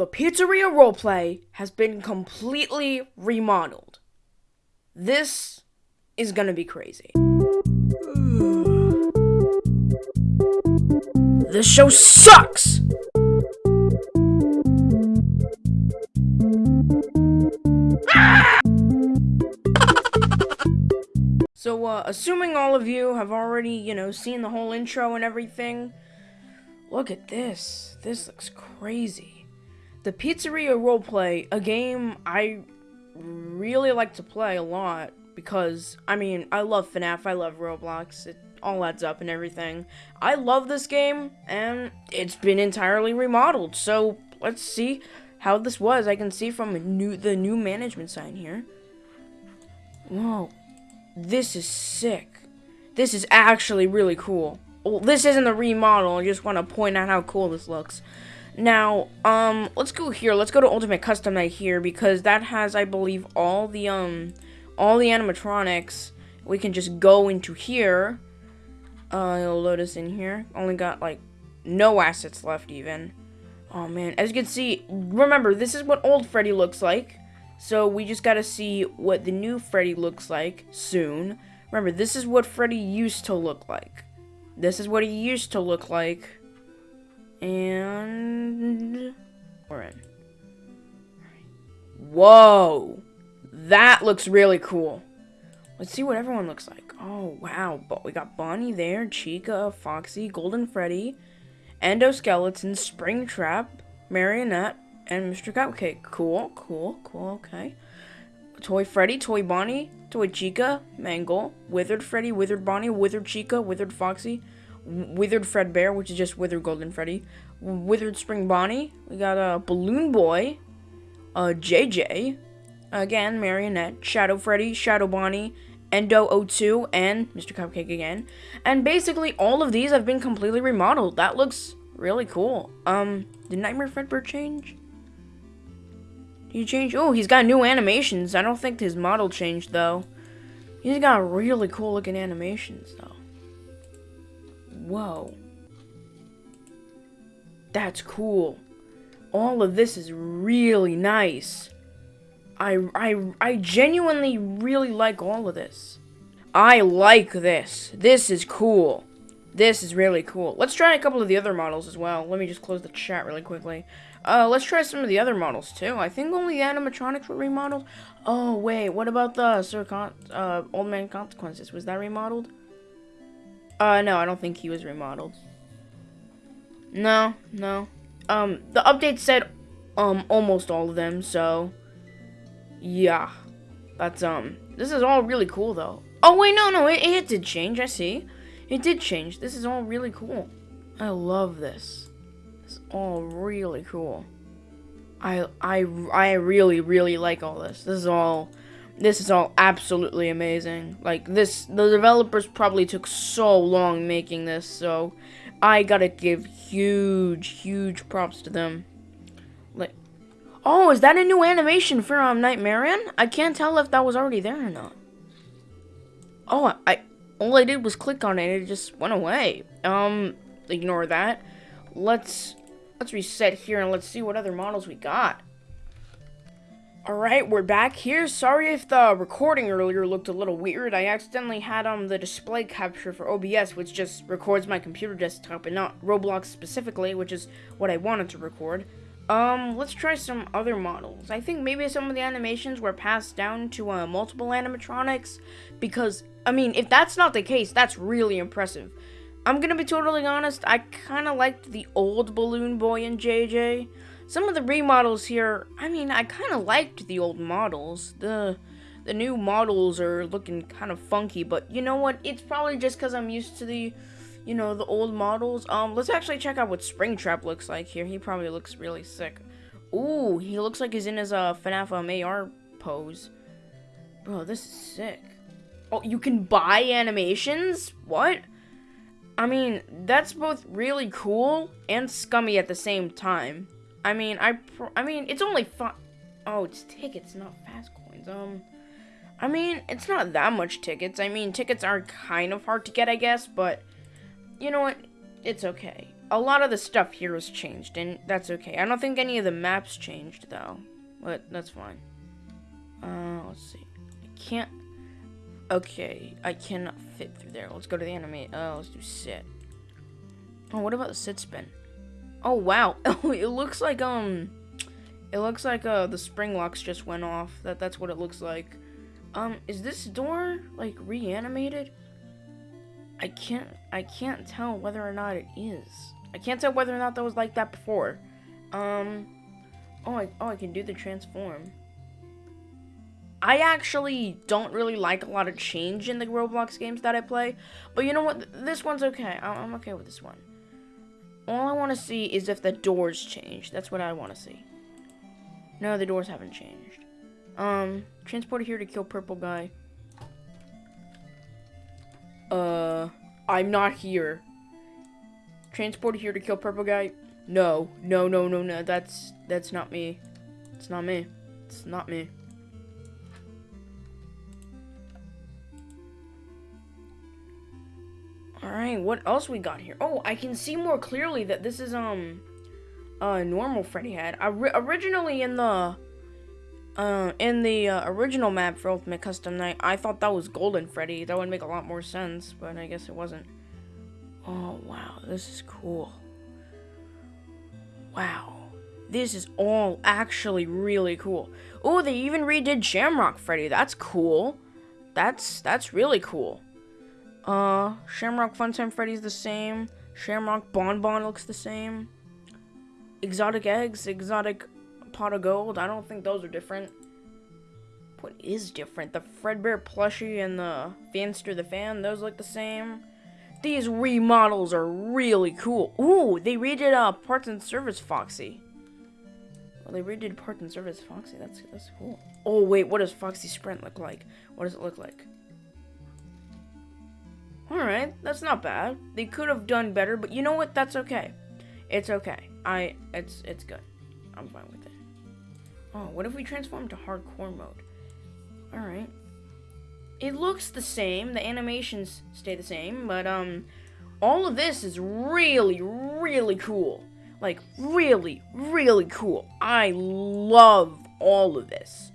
The Pizzeria Roleplay has been completely remodeled. This is gonna be crazy. This show sucks! So, uh, assuming all of you have already, you know, seen the whole intro and everything, look at this. This looks crazy. The Pizzeria Roleplay, a game I really like to play a lot because, I mean, I love FNAF, I love Roblox, it all adds up and everything. I love this game, and it's been entirely remodeled, so let's see how this was. I can see from new, the new management sign here. Whoa. This is sick. This is actually really cool. Well, this isn't the remodel. I just want to point out how cool this looks. Now, um, let's go here. Let's go to Ultimate Custom Night here because that has, I believe, all the, um, all the animatronics. We can just go into here. Uh, it'll load us in here. Only got, like, no assets left even. Oh, man. As you can see, remember, this is what old Freddy looks like. So we just gotta see what the new Freddy looks like soon. Remember, this is what Freddy used to look like. This is what he used to look like. And... We're in. Whoa! That looks really cool. Let's see what everyone looks like. Oh, wow. But we got Bonnie there, Chica, Foxy, Golden Freddy, Endoskeleton, Springtrap, Marionette, and Mr. Cupcake. Cool, cool, cool, okay. Toy Freddy, Toy Bonnie, Toy Chica, Mangle, Withered Freddy, Withered Bonnie, Withered Chica, Withered Foxy, Withered Fredbear, which is just Withered Golden Freddy, Withered Spring Bonnie, we got a uh, Balloon Boy, uh, JJ, again, Marionette, Shadow Freddy, Shadow Bonnie, Endo O2, and Mr. Cupcake again. And basically, all of these have been completely remodeled. That looks really cool. Um, did Nightmare Fredbear change? Did He changed? Oh, he's got new animations. I don't think his model changed, though. He's got really cool looking animations, though. Whoa. That's cool. All of this is really nice. I, I, I genuinely really like all of this. I like this. This is cool. This is really cool. Let's try a couple of the other models as well. Let me just close the chat really quickly. Uh, let's try some of the other models too. I think only the animatronics were remodeled. Oh wait, what about the Sir Con uh, Old Man Consequences? Was that remodeled? Uh, no, I don't think he was remodeled. No, no. Um, the update said, um, almost all of them, so, yeah. That's, um, this is all really cool, though. Oh, wait, no, no, it, it did change, I see. It did change. This is all really cool. I love this. It's all really cool. I I I really really like all this. This is all this is all absolutely amazing. Like this the developers probably took so long making this, so I got to give huge huge props to them. Like Oh, is that a new animation for um Nightmarion? I can't tell if that was already there or not. Oh, I all I did was click on it, it just went away. Um, ignore that. Let's let's reset here and let's see what other models we got. Alright, we're back here. Sorry if the recording earlier looked a little weird. I accidentally had um the display capture for OBS, which just records my computer desktop and not Roblox specifically, which is what I wanted to record. Um, let's try some other models. I think maybe some of the animations were passed down to uh, multiple animatronics because, I mean, if that's not the case, that's really impressive. I'm gonna be totally honest, I kind of liked the old Balloon Boy and JJ. Some of the remodels here, I mean, I kind of liked the old models. The the new models are looking kind of funky, but you know what? It's probably just because I'm used to the you know, the old models. Um, let's actually check out what Springtrap looks like here. He probably looks really sick. Ooh, he looks like he's in his uh, FNAF um, AR pose. Bro, this is sick. Oh, you can buy animations? What? I mean, that's both really cool and scummy at the same time. I mean, I I mean, it's only fun. Oh, it's tickets, not Faz-Coins. Um, I mean, it's not that much tickets. I mean, tickets are kind of hard to get, I guess, but you know what? It's okay. a lot of the stuff here has changed, and that's okay. I don't think any of the maps changed, though. But that's fine. Uh, let's see. I can't... Okay, I cannot fit through there. Let's go to the enemy. Uh, let's do sit. Oh, what about the sit spin? Oh, wow. It looks like, um... It looks like, uh, the spring locks just went off. That That's what it looks like. Um, is this door, like, reanimated? I can't, I can't tell whether or not it is. I can't tell whether or not that was like that before. Um, oh, I, oh, I can do the transform. I actually don't really like a lot of change in the Roblox games that I play, but you know what? This one's okay. I'm okay with this one. All I want to see is if the doors change. That's what I want to see. No, the doors haven't changed. Um, transporter here to kill purple guy. Uh, I'm not here. Transported here to kill purple guy? No, no, no, no, no. That's that's not me. It's not me. It's not me. Alright, what else we got here? Oh, I can see more clearly that this is, um, a normal Freddy head. originally in the uh, in the uh, original map for Ultimate Custom Night, I thought that was Golden Freddy. That would make a lot more sense, but I guess it wasn't. Oh, wow. This is cool. Wow. This is all actually really cool. Oh, they even redid Shamrock Freddy. That's cool. That's that's really cool. Uh, Shamrock Funtime Freddy's the same. Shamrock Bonbon looks the same. Exotic Eggs, Exotic pot of gold. I don't think those are different. What is different? The Fredbear plushie and the Fanster the Fan, those look the same. These remodels are really cool. Ooh, they redid uh, Parts and Service Foxy. Well, they redid Parts and Service Foxy. That's that's cool. Oh wait, what does Foxy Sprint look like? What does it look like? Alright, that's not bad. They could have done better, but you know what? That's okay. It's okay. I it's it's good. I'm fine with it. Oh, what if we transform to hardcore mode? Alright. It looks the same, the animations stay the same, but um all of this is really, really cool. Like really, really cool. I love all of this.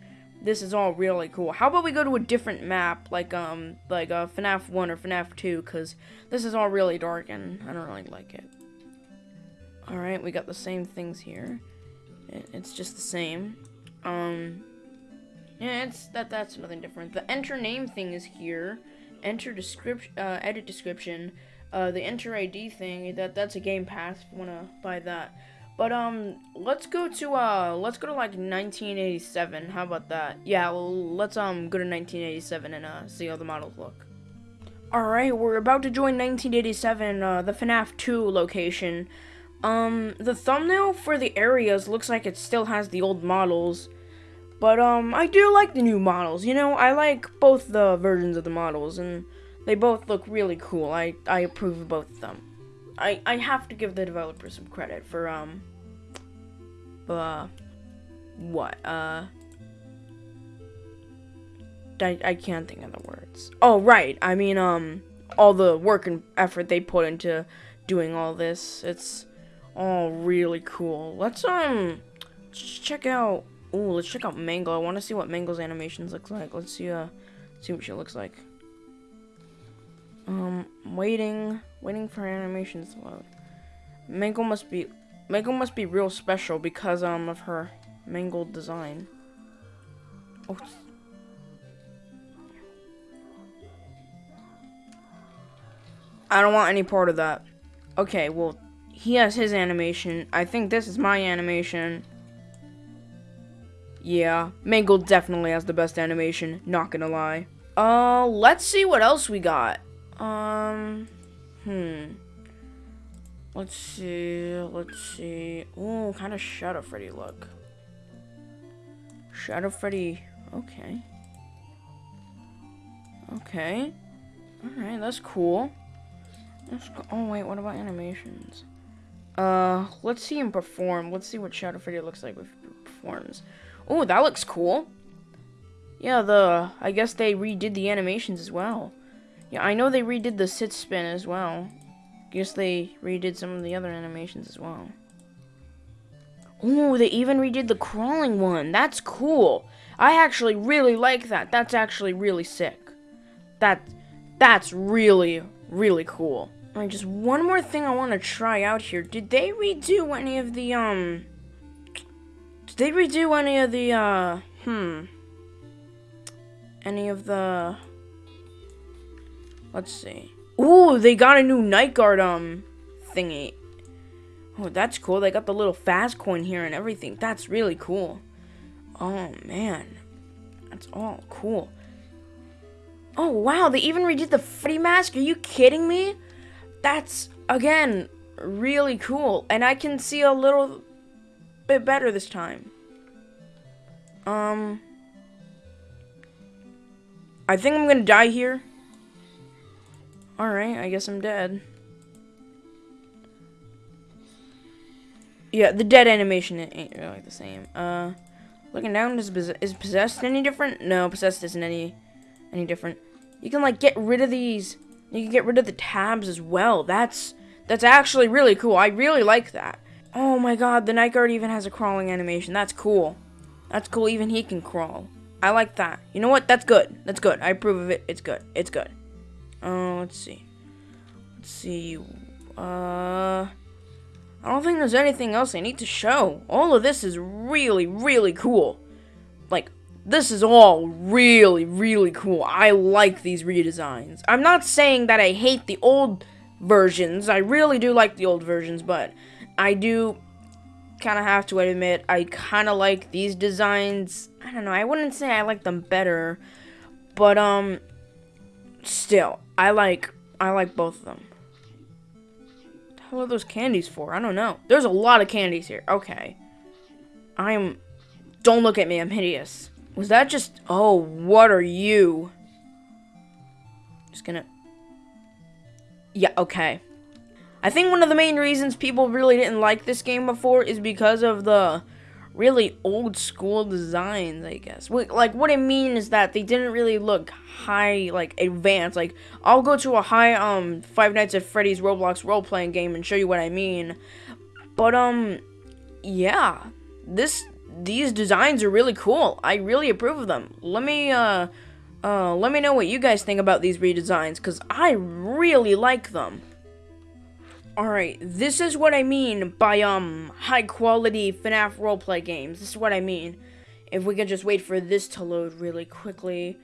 This is all really cool. How about we go to a different map, like um, like uh, FNAF 1 or FNAF 2, because this is all really dark and I don't really like it. Alright, we got the same things here. It's just the same. Um, yeah, it's that. That's nothing different. The enter name thing is here. Enter description, uh, edit description. Uh, the enter ID thing. That that's a game pass. If you wanna buy that. But um, let's go to uh, let's go to like 1987. How about that? Yeah, well, let's um go to 1987 and uh see how the models look. Alright, we're about to join 1987, uh, the FNAF 2 location. Um, the thumbnail for the areas looks like it still has the old models. But, um, I do like the new models. You know, I like both the versions of the models, and they both look really cool. I, I approve of both of them. I, I have to give the developer some credit for, um, uh, what, uh, I, I can't think of the words. Oh, right. I mean, um, all the work and effort they put into doing all this. It's, all really cool. Let's, um, check out, oh, let's check out Mangle. I want to see what Mangle's animations looks like. Let's see, uh, see what she looks like. Um, waiting, waiting for animations to load. Mangle must be, Mangle must be real special because, um, of her mangled design. Oh, I don't want any part of that. Okay, well, he has his animation. I think this is my animation. Yeah, Mangle definitely has the best animation, not gonna lie. Uh, let's see what else we got. Um, hmm. Let's see, let's see. Ooh, kind of Shadow Freddy look. Shadow Freddy, okay. Okay. Alright, that's cool. Let's go. Oh, wait, what about animations? Uh, let's see him perform. Let's see what Shadow Freddy looks like he performs. Oh, that looks cool. Yeah, the I guess they redid the animations as well. Yeah, I know they redid the sit spin as well. Guess they redid some of the other animations as well. Ooh, they even redid the crawling one. That's cool. I actually really like that. That's actually really sick. That, that's really, really cool. Alright, just one more thing I want to try out here. Did they redo any of the, um... Did they redo any of the, uh... Hmm. Any of the... Let's see. Ooh, they got a new night guard, um, thingy. Oh, that's cool. They got the little Faz-Coin here and everything. That's really cool. Oh, man. That's all cool. Oh, wow. They even redid the Freddy mask. Are you kidding me? That's, again, really cool. And I can see a little bit better this time. Um... I think I'm gonna die here. Alright, I guess I'm dead. Yeah, the dead animation ain't really the same. Uh, looking down, is, is possessed any different? No, possessed isn't any any different. You can like get rid of these. You can get rid of the tabs as well. That's that's actually really cool. I really like that. Oh my god, the night guard even has a crawling animation. That's cool. That's cool. Even he can crawl. I like that. You know what? That's good. That's good. I approve of it. It's good. It's good. Uh, let's see. Let's see. Uh. I don't think there's anything else I need to show. All of this is really, really cool. Like, this is all really, really cool. I like these redesigns. I'm not saying that I hate the old versions. I really do like the old versions, but I do kind of have to admit I kind of like these designs. I don't know. I wouldn't say I like them better, but um still, I like I like both of them hell are those candies for? I don't know. There's a lot of candies here. Okay. I'm... Don't look at me. I'm hideous. Was that just... Oh, what are you? Just gonna... Yeah, okay. I think one of the main reasons people really didn't like this game before is because of the really old school designs, I guess. Like, what I mean is that they didn't really look high, like, advanced. Like, I'll go to a high, um, Five Nights at Freddy's Roblox role-playing game and show you what I mean. But, um, yeah. This, these designs are really cool. I really approve of them. Let me, uh, uh, let me know what you guys think about these redesigns, because I really like them. Alright, this is what I mean by, um, high-quality FNAF roleplay games. This is what I mean. If we could just wait for this to load really quickly.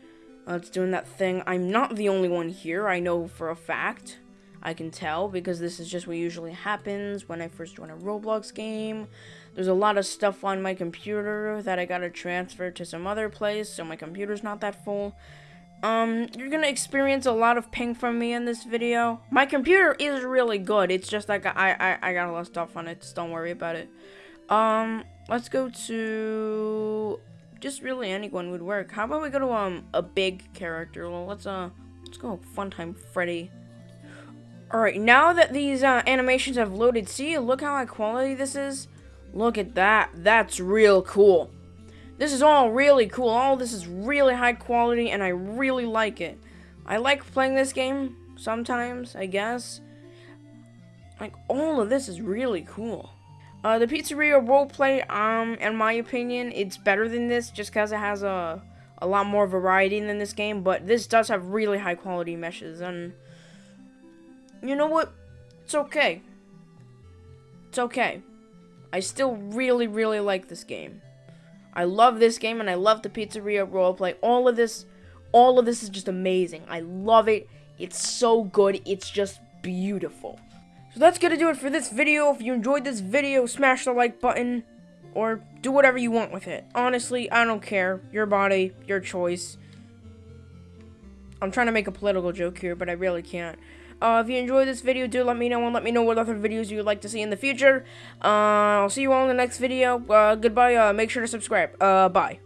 Uh, it's doing that thing. I'm not the only one here, I know for a fact. I can tell, because this is just what usually happens when I first join a Roblox game. There's a lot of stuff on my computer that I gotta transfer to some other place, so my computer's not that full. Um, you're gonna experience a lot of ping from me in this video. My computer is really good. It's just like I, I, I got a lot of stuff on it. Just don't worry about it. Um, let's go to just really anyone would work. How about we go to um a big character? Well, let's uh let's go Funtime Freddy. Alright, now that these uh, animations have loaded, see, look how high quality this is? Look at that. That's real cool. This is all really cool. All this is really high quality, and I really like it. I like playing this game sometimes, I guess. Like, all of this is really cool. Uh, the Pizzeria roleplay, um, in my opinion, it's better than this just because it has a, a lot more variety than this game, but this does have really high quality meshes, and you know what? It's okay. It's okay. I still really, really like this game. I love this game and I love the Pizzeria roleplay. All of this, all of this is just amazing. I love it. It's so good. It's just beautiful. So that's gonna do it for this video. If you enjoyed this video, smash the like button or do whatever you want with it. Honestly, I don't care. Your body, your choice. I'm trying to make a political joke here, but I really can't. Uh, if you enjoyed this video, do let me know and let me know what other videos you would like to see in the future. Uh, I'll see you all in the next video. Uh, goodbye. Uh, make sure to subscribe. Uh, bye.